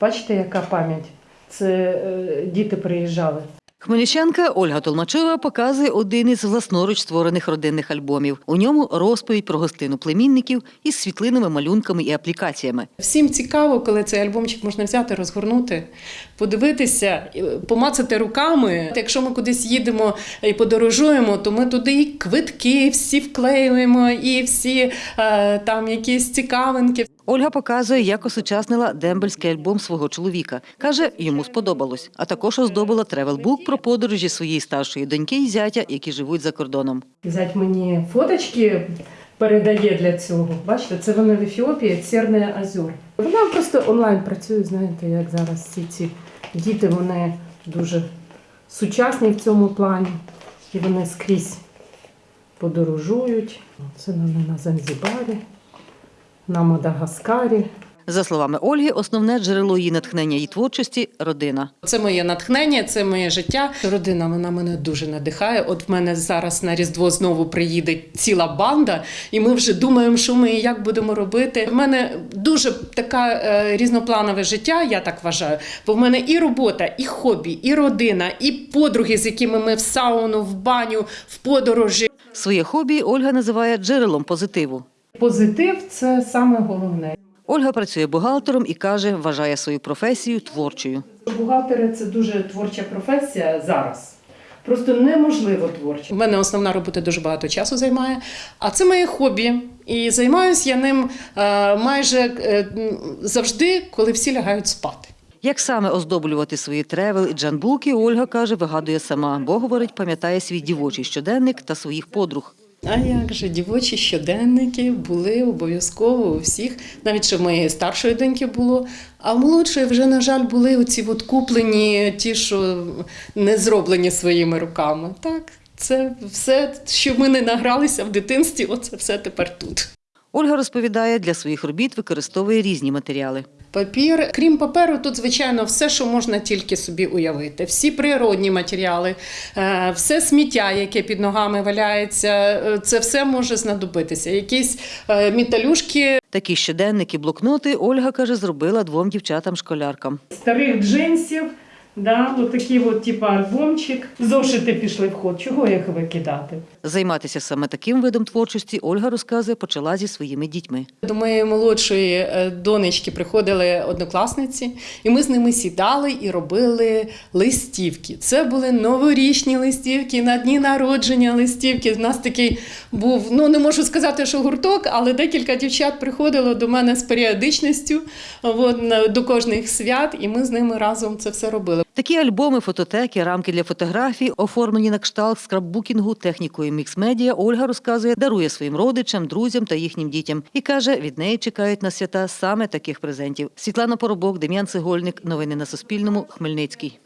Бачите, яка пам'ять? Це е, діти приїжджали. Хмельничанка Ольга Толмачова показує один із власноруч створених родинних альбомів. У ньому розповідь про гостину племінників із світлинами, малюнками і аплікаціями. Всім цікаво, коли цей альбомчик можна взяти, розгорнути, подивитися, помацати руками. Якщо ми кудись їдемо і подорожуємо, то ми туди і квитки всі вклеюємо, і всі е, там якісь цікавинки. Ольга показує, як осучаснила дембельський альбом свого чоловіка. Каже, йому сподобалось. А також оздобила travel book про подорожі своєї старшої доньки і зятя, які живуть за кордоном. Зять мені фоточки передає для цього. Бачите, це вони в Ефіопії, Церне Азор. Вона просто онлайн працює, знаєте, як зараз всі ці діти, вони дуже сучасні в цьому плані. І вони скрізь подорожують. Це вони на Занзібарі, на Мадагаскарі. За словами Ольги, основне джерело її натхнення і творчості родина. Це моє натхнення, це моє життя. Родина вона мене дуже надихає. От в мене зараз на Різдво знову приїде ціла банда, і ми вже думаємо, що ми і як будемо робити. В мене дуже така е, різнопланове життя, я так вважаю. Бо в мене і робота, і хобі, і родина, і подруги, з якими ми в сауну, в баню, в подорожі. Своє хобі Ольга називає джерелом позитиву. Позитив це саме головне. Ольга працює бухгалтером і каже, вважає свою професію творчою. Бухгалтери це дуже творча професія зараз. Просто неможливо творча. У мене основна робота дуже багато часу займає, а це моє хобі. І займаюся я ним е, майже е, завжди, коли всі лягають спати. Як саме оздоблювати свої travel і junk book и, Ольга каже, вигадує сама, бо говорить, пам'ятає свій дівочий щоденник та своїх подруг. А як же дівочі щоденники були обов'язково у всіх, навіть що в моєї старшої доньки було. А в молодшої вже, на жаль, були оці от куплені, ті, що не зроблені своїми руками. Так, це все, що ми не награлися в дитинстві, оце все тепер тут. Ольга розповідає, для своїх робіт використовує різні матеріали. Папір, крім паперу, тут звичайно все, що можна тільки собі уявити. Всі природні матеріали, е, все сміття, яке під ногами валяється, е, це все може знадобитися. Якісь е, металюшки, Такі щоденники, блокноти Ольга каже, зробила двом дівчатам-школяркам. Старих джинсів, да, отакий от, типу, альбомчик. Зошити пішли в ход. Чого їх викидати? Займатися саме таким видом творчості Ольга розказує, почала зі своїми дітьми. До моєї молодшої е, донечки приходили однокласниці, і ми з ними сідали і робили листівки. Це були новорічні листівки, на дні народження листівки. У нас такий був, ну не можу сказати, що гурток, але декілька дівчат приходило до мене з періодичністю от, до кожних свят, і ми з ними разом це все робили. Такі альбоми, фототеки, рамки для фотографій, оформлені на кшталт скраббукінгу технікою мікс-медіа, Ольга розказує, дарує своїм родичам, друзям та їхнім дітям. І каже, від неї чекають на свята саме таких презентів. Світлана Поробок, Дем'ян Цегольник. Новини на Суспільному. Хмельницький.